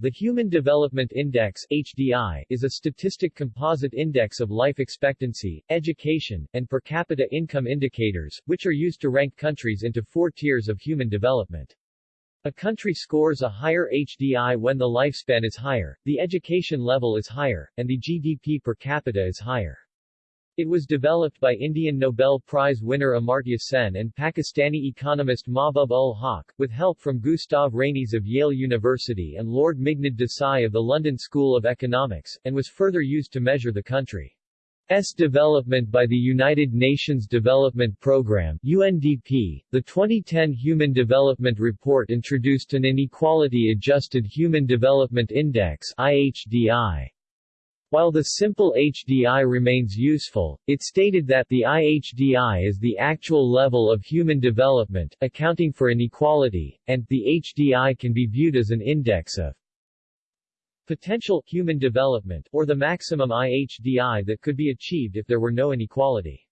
The Human Development Index HDI, is a statistic composite index of life expectancy, education, and per capita income indicators, which are used to rank countries into four tiers of human development. A country scores a higher HDI when the lifespan is higher, the education level is higher, and the GDP per capita is higher. It was developed by Indian Nobel Prize winner Amartya Sen and Pakistani economist Mahbub ul Haq, with help from Gustav Ranis of Yale University and Lord Meghnad Desai of the London School of Economics, and was further used to measure the country's development by the United Nations Development Programme UNDP. The 2010 Human Development Report introduced an Inequality-Adjusted Human Development Index IHDI. While the simple HDI remains useful, it stated that the IHDI is the actual level of human development, accounting for inequality, and the HDI can be viewed as an index of potential human development, or the maximum IHDI that could be achieved if there were no inequality.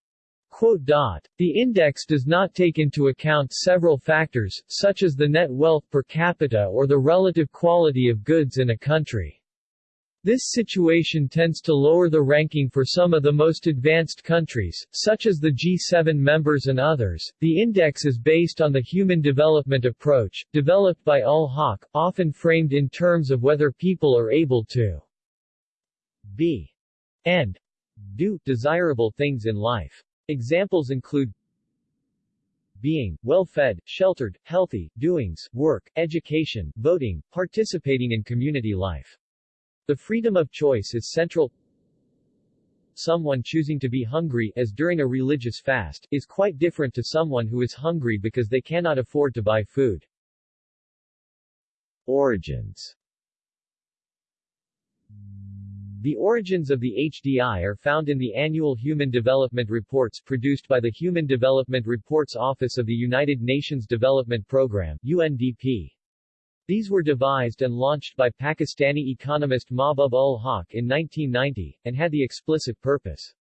The index does not take into account several factors, such as the net wealth per capita or the relative quality of goods in a country. This situation tends to lower the ranking for some of the most advanced countries, such as the G7 members and others. The index is based on the Human Development Approach, developed by Ul Haq, often framed in terms of whether people are able to be and do desirable things in life. Examples include being, well-fed, sheltered, healthy, doings, work, education, voting, participating in community life. The freedom of choice is central. Someone choosing to be hungry, as during a religious fast, is quite different to someone who is hungry because they cannot afford to buy food. Origins The origins of the HDI are found in the annual Human Development Reports produced by the Human Development Reports Office of the United Nations Development Programme UNDP. These were devised and launched by Pakistani economist Mahbub ul Haq in 1990, and had the explicit purpose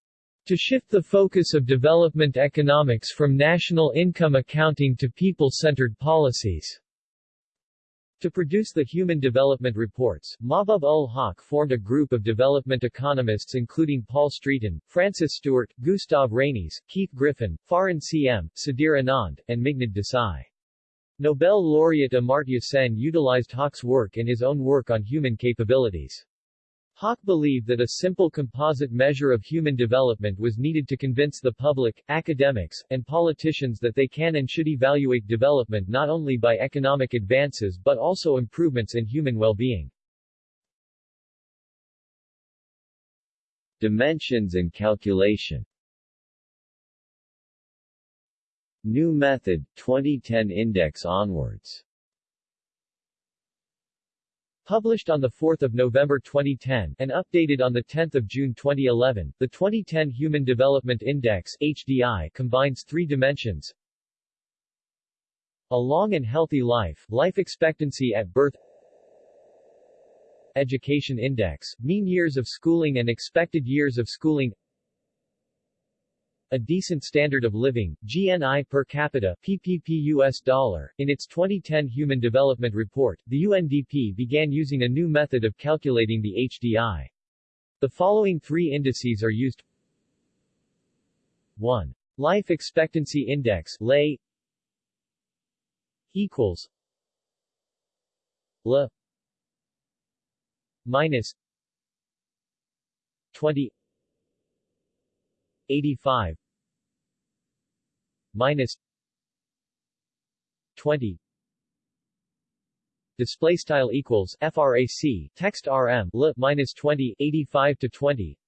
to shift the focus of development economics from national income accounting to people-centered policies. To produce the Human Development Reports, Mahbub ul Haq formed a group of development economists including Paul Streeten, Francis Stewart, Gustav Ranis, Keith Griffin, Farin C.M., Sudhir Anand, and Meghnad Desai. Nobel laureate Amartya Sen utilized Haq's work in his own work on human capabilities. Haq believed that a simple composite measure of human development was needed to convince the public, academics, and politicians that they can and should evaluate development not only by economic advances but also improvements in human well-being. Dimensions and calculation New method, 2010 index onwards. Published on 4 November 2010 and updated on 10 June 2011, the 2010 Human Development Index HDI combines three dimensions. A long and healthy life, life expectancy at birth. Education Index, mean years of schooling and expected years of schooling a decent standard of living, GNI per capita PPP US dollar. In its 2010 Human Development Report, the UNDP began using a new method of calculating the HDI. The following three indices are used 1. Life Expectancy Index LAI equals LA minus 20 85 minus 20 display style equals frac text rm lit minus 20 85 to 20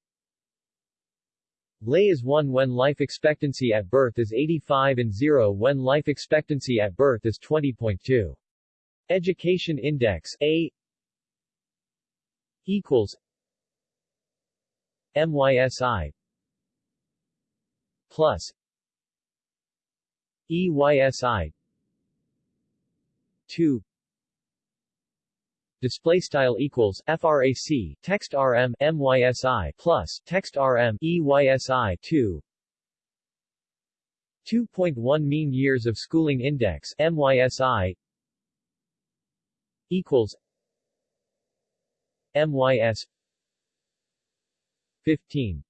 lay is 1 when life expectancy at birth is 85 and 0 when life expectancy at birth is 20.2 education index a equals mysi plus EYSI 2 display style equals frac text rm mysi plus text rm EYSI 2 2.1 mean years of schooling index mysi equals MYS 15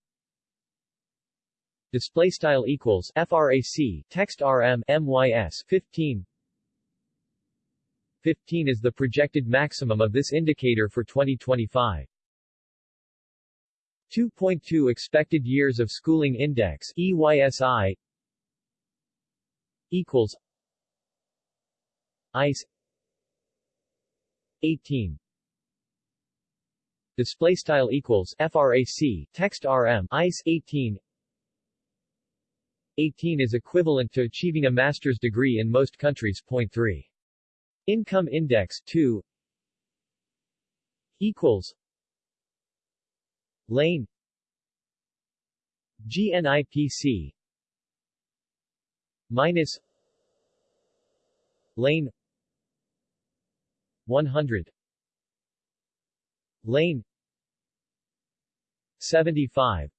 display style equals frac text rm mys 15 15 is the projected maximum of this indicator for 2025 2.2 expected years of schooling index EYSI equals ICE 18 display style equals frac text rm ICE 18 18 is equivalent to achieving a master's degree in most countries. Point 3. Income Index 2 equals Lane GNIPC minus Lane 100 Lane 75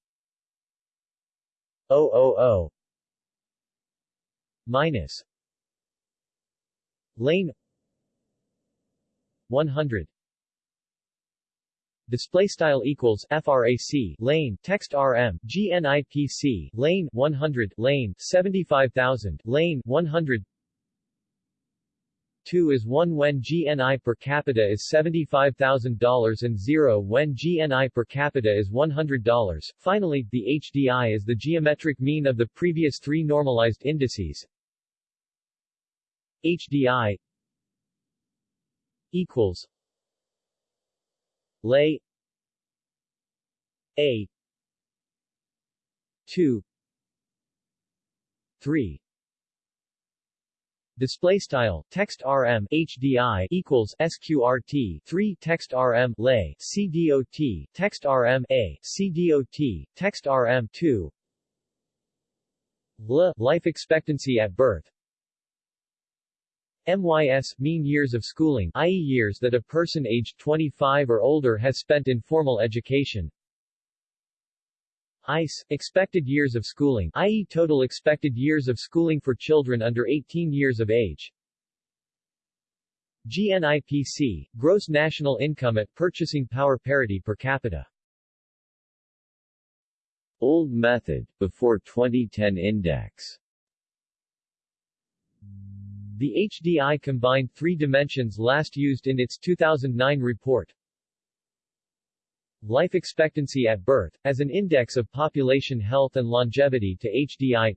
000 minus lane 100 display style equals frac lane text rm gnipc lane 100 lane 75000 lane 100 2 is 1 when GNI per capita is $75,000 and 0 when GNI per capita is $100. Finally, the HDI is the geometric mean of the previous three normalized indices, HDI equals lay A two three. Display style text rm HDI equals sqrt 3 text rm lay CDOT text rm a CDOT text rm 2 L life expectancy at birth MYS mean years of schooling i.e. years that a person aged 25 or older has spent in formal education. ICE expected years of schooling i.e. total expected years of schooling for children under 18 years of age. GNIPC gross national income at purchasing power parity per capita. Old method before 2010 index the HDI combined three dimensions last used in its 2009 report. Life expectancy at birth, as an index of population health and longevity to HDI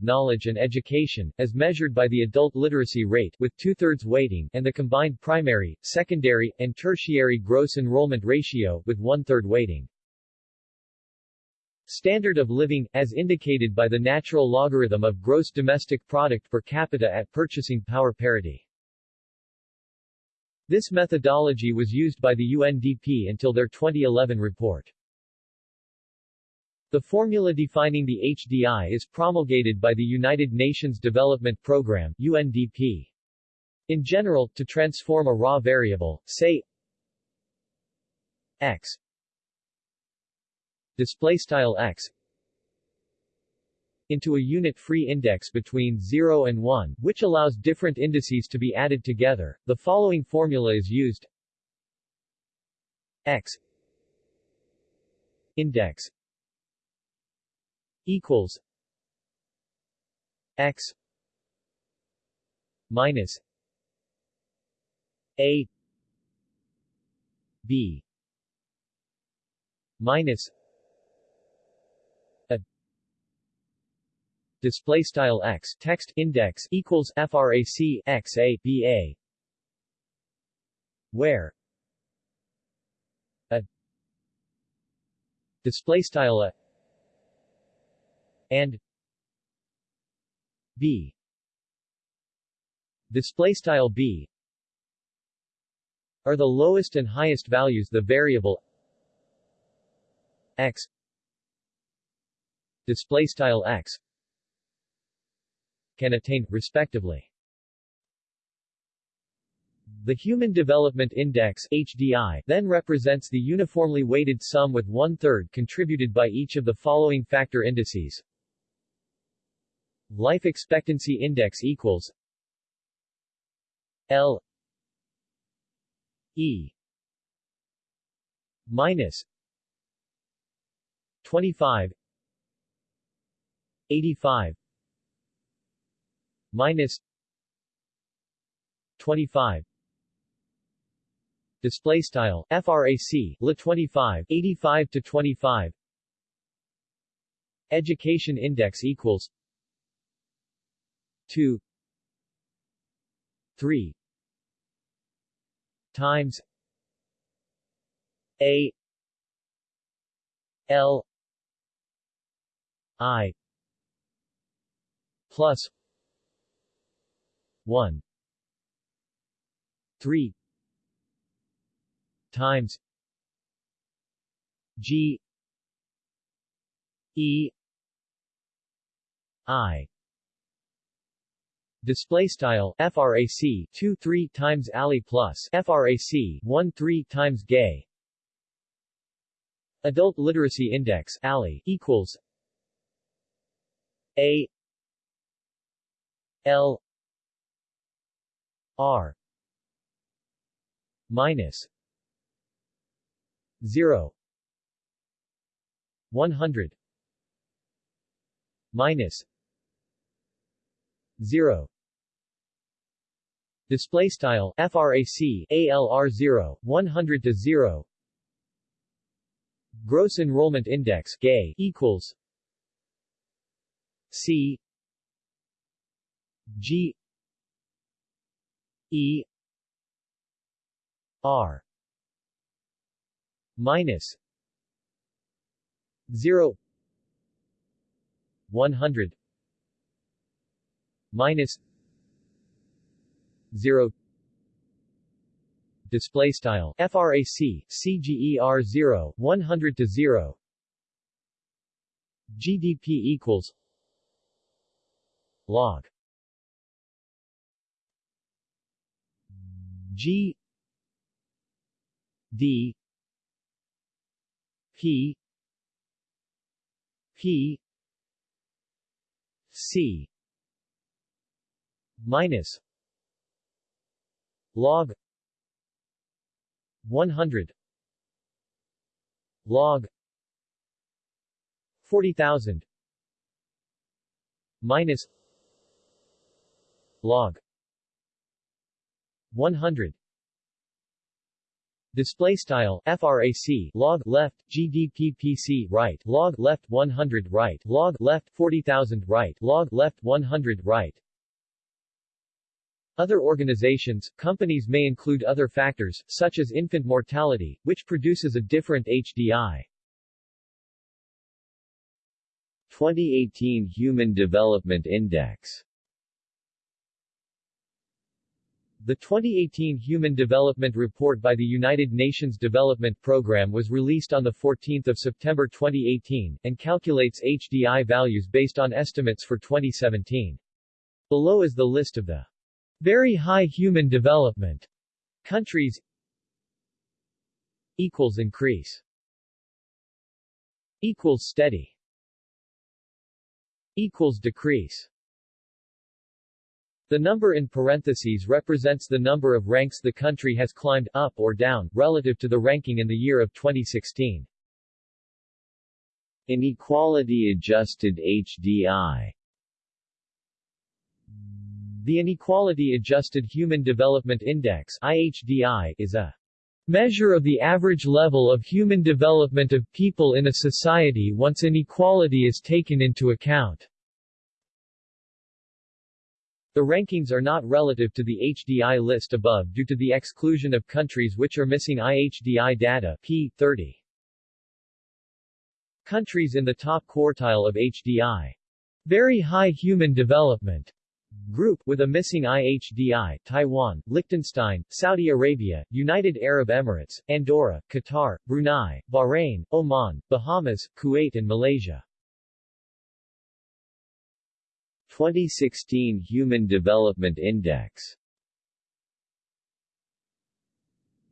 knowledge and education, as measured by the adult literacy rate with two-thirds weighting, and the combined primary, secondary, and tertiary gross enrollment ratio with one-third weighting. Standard of living, as indicated by the natural logarithm of gross domestic product per capita at purchasing power parity. This methodology was used by the UNDP until their 2011 report. The formula defining the HDI is promulgated by the United Nations Development Programme UNDP. In general, to transform a raw variable, say x display style x into a unit-free index between 0 and 1, which allows different indices to be added together. The following formula is used. x index equals x minus a b minus display style x text index equals frac x a b a. Where a display style a and b. Display style b are the lowest and highest values the variable x display style x can attain, respectively. The Human Development Index HDI then represents the uniformly weighted sum with one-third contributed by each of the following factor indices. Life Expectancy Index equals L E minus 25 85 minus 25 display style frac la 25 85 to 25 education index equals 2 3 times a l i plus 1 3 times. G. E. I. Display style frac 2 3 times ali plus frac 1 3 times gay. Adult literacy index ali equals a L R minus 0 100 minus 0 display style frac alr 0 100 to 0 gross enrollment index gay equals c g e r minus 0 100 minus 0 display style frac cger 0 100 to 0 gdp equals log g d p p c minus log 100 log 40000 minus log 100 Display style frac log left gdppc right log left 100 right log left 40000 right log left 100 right. Other organizations, companies may include other factors, such as infant mortality, which produces a different HDI. 2018 Human Development Index The 2018 Human Development Report by the United Nations Development Programme was released on 14 September 2018, and calculates HDI values based on estimates for 2017. Below is the list of the very high human development countries equals increase equals steady equals decrease the number in parentheses represents the number of ranks the country has climbed up or down, relative to the ranking in the year of 2016. Inequality-adjusted HDI The Inequality-Adjusted Human Development Index IHDI, is a measure of the average level of human development of people in a society once inequality is taken into account. The rankings are not relative to the HDI list above due to the exclusion of countries which are missing IHDI data p. 30. Countries in the top quartile of HDI. Very high human development group with a missing IHDI, Taiwan, Liechtenstein, Saudi Arabia, United Arab Emirates, Andorra, Qatar, Brunei, Bahrain, Oman, Bahamas, Kuwait and Malaysia. 2016 Human Development Index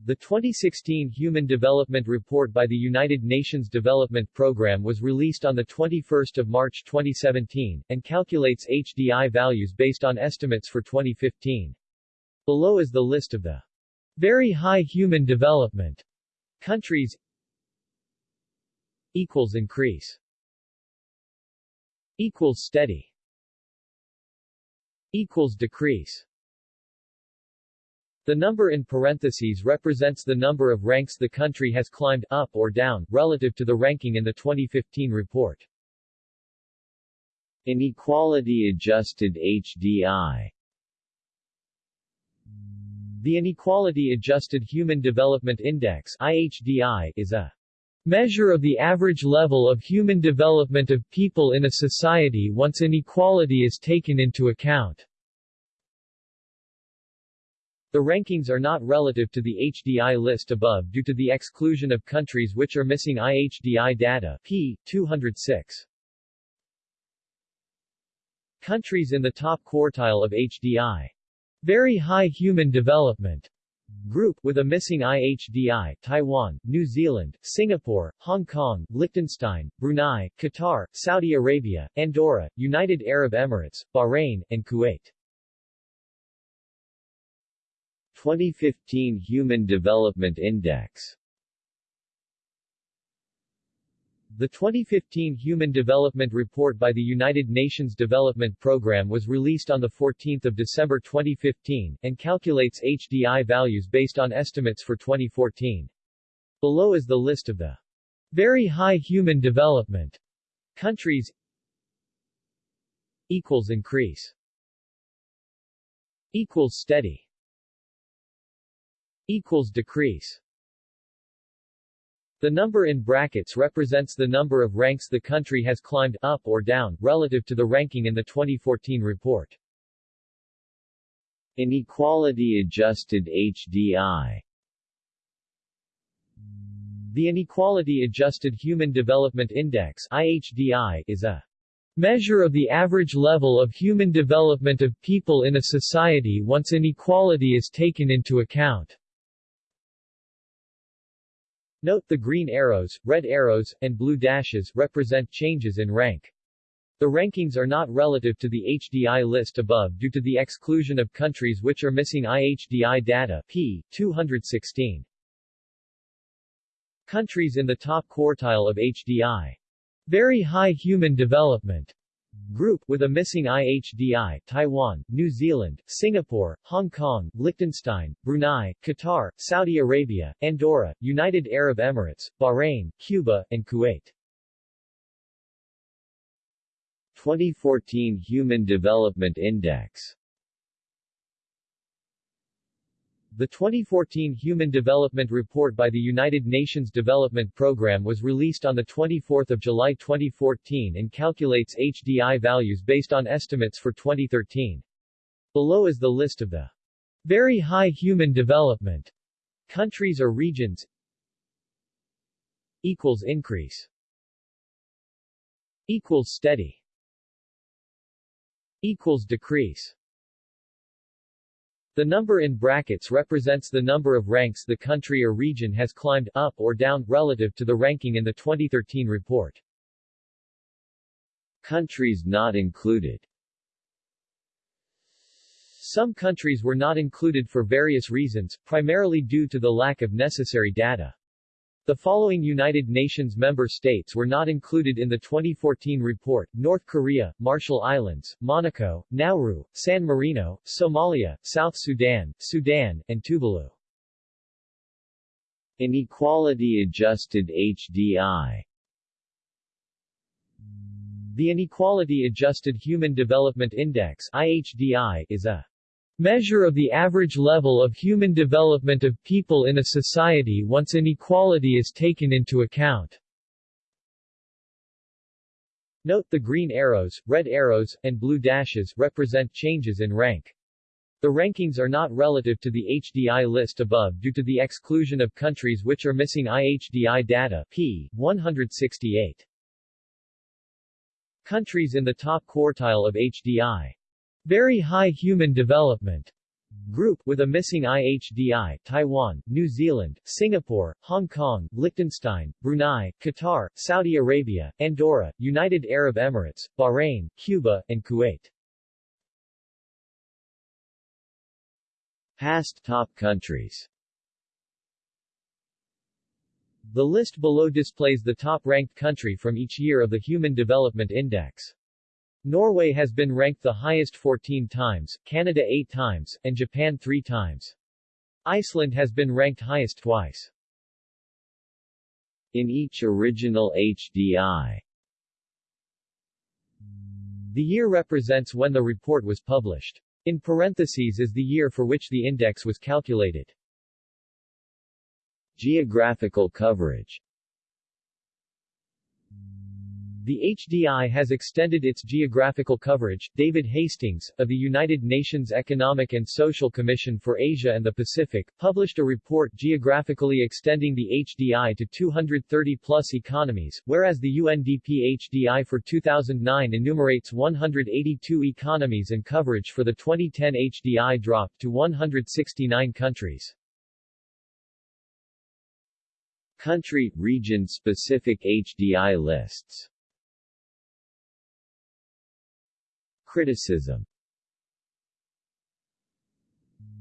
The 2016 Human Development Report by the United Nations Development Programme was released on 21 March 2017, and calculates HDI values based on estimates for 2015. Below is the list of the very high human development countries Equals increase. Equals steady. Equals decrease. The number in parentheses represents the number of ranks the country has climbed up or down, relative to the ranking in the 2015 report. Inequality-adjusted HDI The Inequality-Adjusted Human Development Index IHDI, is a measure of the average level of human development of people in a society once inequality is taken into account. The rankings are not relative to the HDI list above due to the exclusion of countries which are missing IHDI data p. 206. Countries in the top quartile of HDI. Very high human development group with a missing IHDI, Taiwan, New Zealand, Singapore, Hong Kong, Liechtenstein, Brunei, Qatar, Saudi Arabia, Andorra, United Arab Emirates, Bahrain, and Kuwait. 2015 Human Development Index The 2015 Human Development Report by the United Nations Development Programme was released on 14 December 2015, and calculates HDI values based on estimates for 2014. Below is the list of the very high human development countries equals increase equals steady equals decrease. The number in brackets represents the number of ranks the country has climbed up or down relative to the ranking in the 2014 report. Inequality-adjusted HDI The Inequality-Adjusted Human Development Index IHDI, is a measure of the average level of human development of people in a society once inequality is taken into account. Note the green arrows, red arrows, and blue dashes represent changes in rank. The rankings are not relative to the HDI list above due to the exclusion of countries which are missing IHDI data p. 216. Countries in the top quartile of HDI. Very high human development Group with a missing IHDI, Taiwan, New Zealand, Singapore, Hong Kong, Liechtenstein, Brunei, Qatar, Saudi Arabia, Andorra, United Arab Emirates, Bahrain, Cuba, and Kuwait. 2014 Human Development Index The 2014 Human Development Report by the United Nations Development Programme was released on 24 July 2014 and calculates HDI values based on estimates for 2013. Below is the list of the very high human development countries or regions equals increase equals steady equals decrease the number in brackets represents the number of ranks the country or region has climbed up or down relative to the ranking in the 2013 report. Countries not included Some countries were not included for various reasons, primarily due to the lack of necessary data. The following United Nations member states were not included in the 2014 report, North Korea, Marshall Islands, Monaco, Nauru, San Marino, Somalia, South Sudan, Sudan, and Tuvalu. Inequality-adjusted HDI The Inequality-Adjusted Human Development Index IHDI, is a measure of the average level of human development of people in a society once inequality is taken into account. Note the green arrows, red arrows, and blue dashes represent changes in rank. The rankings are not relative to the HDI list above due to the exclusion of countries which are missing IHDI data p. 168. Countries in the top quartile of HDI very high human development group with a missing IHDI, Taiwan, New Zealand, Singapore, Hong Kong, Liechtenstein, Brunei, Qatar, Saudi Arabia, Andorra, United Arab Emirates, Bahrain, Cuba, and Kuwait. Past top countries The list below displays the top-ranked country from each year of the Human Development Index. Norway has been ranked the highest 14 times, Canada 8 times, and Japan 3 times. Iceland has been ranked highest twice. In each original HDI The year represents when the report was published. In parentheses is the year for which the index was calculated. Geographical coverage The HDI has extended its geographical coverage. David Hastings, of the United Nations Economic and Social Commission for Asia and the Pacific, published a report geographically extending the HDI to 230-plus economies, whereas the UNDP HDI for 2009 enumerates 182 economies and coverage for the 2010 HDI dropped to 169 countries. Country, region-specific HDI lists Criticism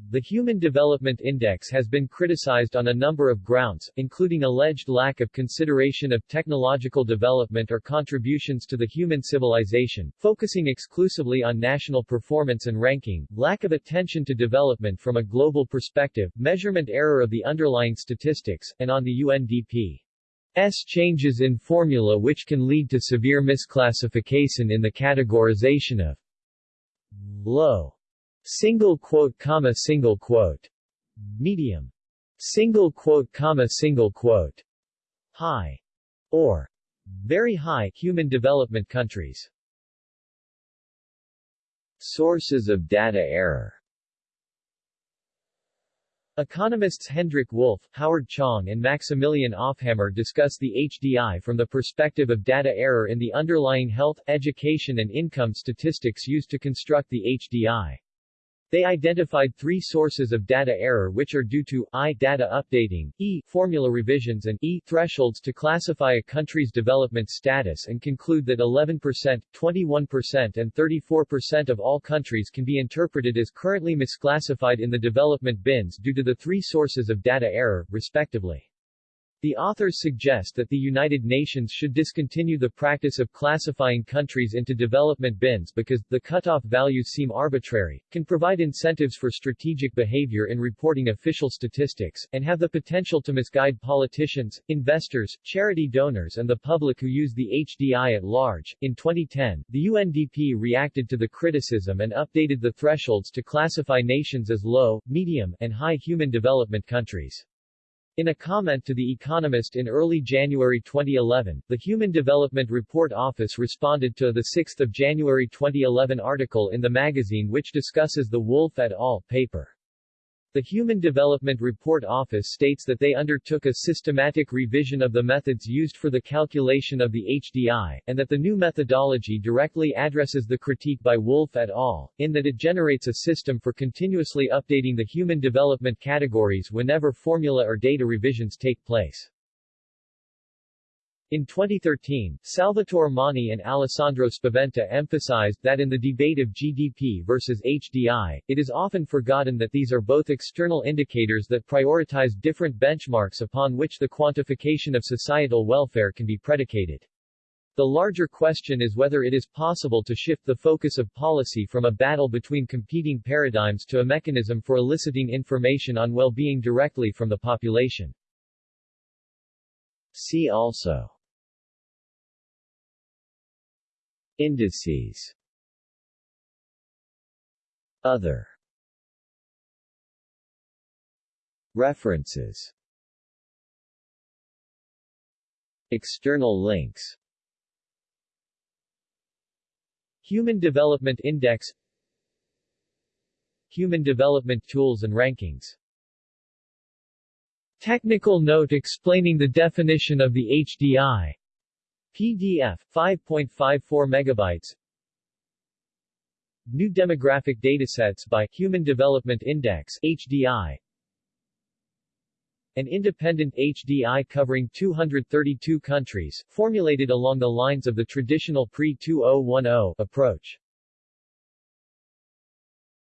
The Human Development Index has been criticized on a number of grounds, including alleged lack of consideration of technological development or contributions to the human civilization, focusing exclusively on national performance and ranking, lack of attention to development from a global perspective, measurement error of the underlying statistics, and on the UNDP. S changes in formula which can lead to severe misclassification in the categorization of low. Single quote comma single quote. Medium. Single quote comma single quote. High. Or. Very high human development countries. Sources of data error Economists Hendrik Wolff, Howard Chong and Maximilian Auffhammer discuss the HDI from the perspective of data error in the underlying health, education and income statistics used to construct the HDI. They identified three sources of data error which are due to I. Data updating, E. Formula revisions and E. Thresholds to classify a country's development status and conclude that 11%, 21% and 34% of all countries can be interpreted as currently misclassified in the development bins due to the three sources of data error, respectively. The authors suggest that the United Nations should discontinue the practice of classifying countries into development bins because, the cutoff values seem arbitrary, can provide incentives for strategic behavior in reporting official statistics, and have the potential to misguide politicians, investors, charity donors and the public who use the HDI at large. In 2010, the UNDP reacted to the criticism and updated the thresholds to classify nations as low, medium, and high human development countries. In a comment to The Economist in early January 2011, the Human Development Report Office responded to the 6 January 2011 article in the magazine which discusses the Wolff et al. paper. The Human Development Report Office states that they undertook a systematic revision of the methods used for the calculation of the HDI, and that the new methodology directly addresses the critique by Wolff et al., in that it generates a system for continuously updating the human development categories whenever formula or data revisions take place. In 2013, Salvatore Monni and Alessandro Spaventa emphasized that in the debate of GDP versus HDI, it is often forgotten that these are both external indicators that prioritize different benchmarks upon which the quantification of societal welfare can be predicated. The larger question is whether it is possible to shift the focus of policy from a battle between competing paradigms to a mechanism for eliciting information on well-being directly from the population. See also Indices. Other. References. External links. Human Development Index. Human Development Tools and Rankings. Technical note explaining the definition of the HDI PDF 5.54 megabytes New demographic datasets by Human Development Index HDI An independent HDI covering 232 countries, formulated along the lines of the traditional pre-2010 approach.